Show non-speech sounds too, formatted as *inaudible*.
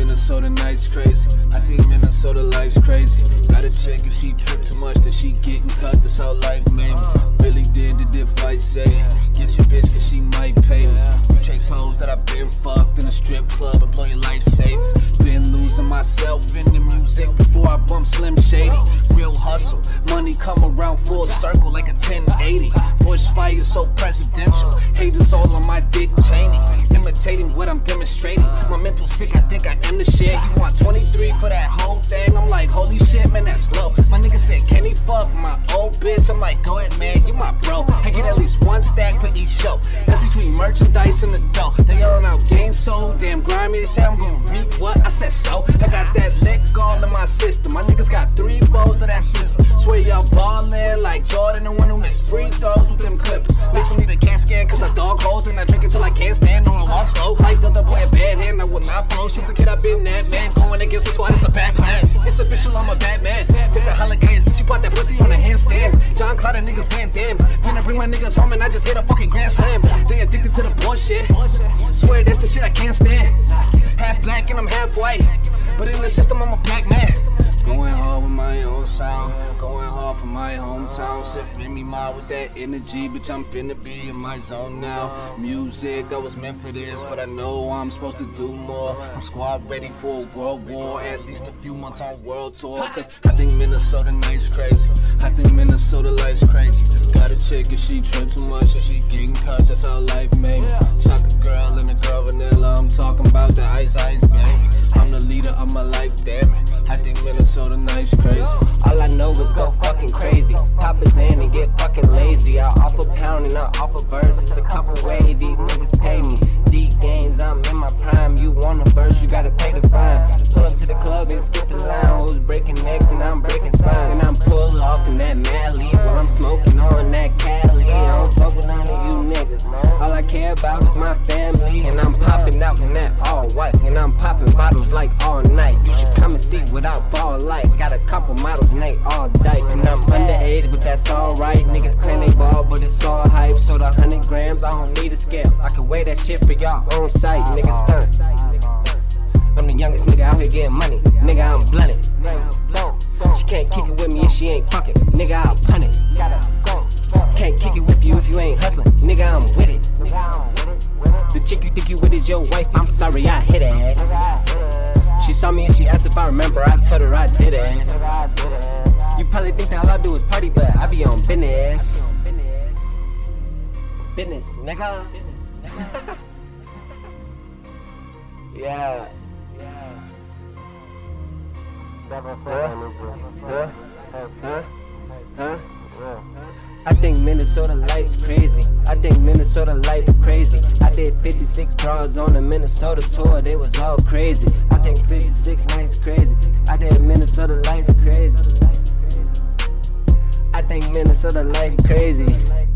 Minnesota nights crazy. I think Minnesota life's crazy. Gotta check if she trip too much, that she getting cut. That's how life made me. Really did the dip fight say. Get your bitch cause she might pay me. You chase hoes that I've been fucked in a strip club and blow your life savings. Been losing myself in the music before I bump Slim Shady. Real hustle, money come around full circle like a 1080. Bush fire so presidential. Haters all on my dick What I'm demonstrating. My mental sick, I think I am the shit. He want 23 for that whole thing. I'm like, holy shit, man, that's low. My nigga said, can he fuck my old bitch? I'm like, go ahead, man, you my bro. I get at least one stack for each show. That's between merchandise and the dough. They yelling out game so damn grimy. They say I'm gonna reap what I said so. I got that lick all in my system. My niggas got three bowls of that system. Swear y'all ballin' like Jordan, the one who makes free throws with them clippers. Bitch, need a CAT dog holes and I drink it till I can't stand on a walk slow. Life up boy a bad hand, I will not flow. Since a kid I've been that man. Going against the squad, it's a bad plan. It's official, I'm a bad man. Six a holiday since you bought that pussy on a handstand. Jean-Claude and niggas Van Damme. Then I bring my niggas home and I just hit a fucking grand slam. They addicted to the bullshit. Swear that's the shit I can't stand. Half black and I'm half white. But in the system, I'm a black man. Going hard with my own sound. Going hard for my hometown. Sipping me my with that energy. Bitch, I'm finna be in my zone now. Music, I was meant for this. But I know I'm supposed to do more. My squad ready for a world war. At least a few months on world tour. Cause I think Minnesota night's crazy. I think Minnesota life's crazy. Got a chick if she trip too much and she getting cut. That's how life made. Chocolate girl and a girl vanilla. I'm talking about the ice ice baby. Leader of my life, damn it. I think Minnesota night's crazy. All I know is go fucking crazy. Pop a in and get fucking lazy. I offer pound and I offer birds. It's a couple way these niggas out in that all white. And I'm popping bottles like all night. You should come and see without ball light. Got a couple models and they all dyke. And I'm underage, but that's alright. Niggas claim they ball, but it's all hype. So the 100 grams, I don't need a scale. I can weigh that shit for y'all on site. Niggas stunt. I'm the youngest nigga out here getting money. Nigga, I'm blunted. She can't kick it with me if she ain't fucking. Nigga, I'll punt it. Can't kick it with you if you ain't hustling. Nigga, I'm with it. Is your wife. I'm sorry, I hit it. She saw me and she asked if I remember. I told her I did it. You probably think that all I do is party, but I be on business. Business, nigga. *laughs* yeah. Huh? Huh? Huh? I think Minnesota life's crazy. Minnesota life crazy. I did 56 bras on the Minnesota tour, they was all crazy. I think 56 nights crazy. I did Minnesota life crazy. I think Minnesota life crazy.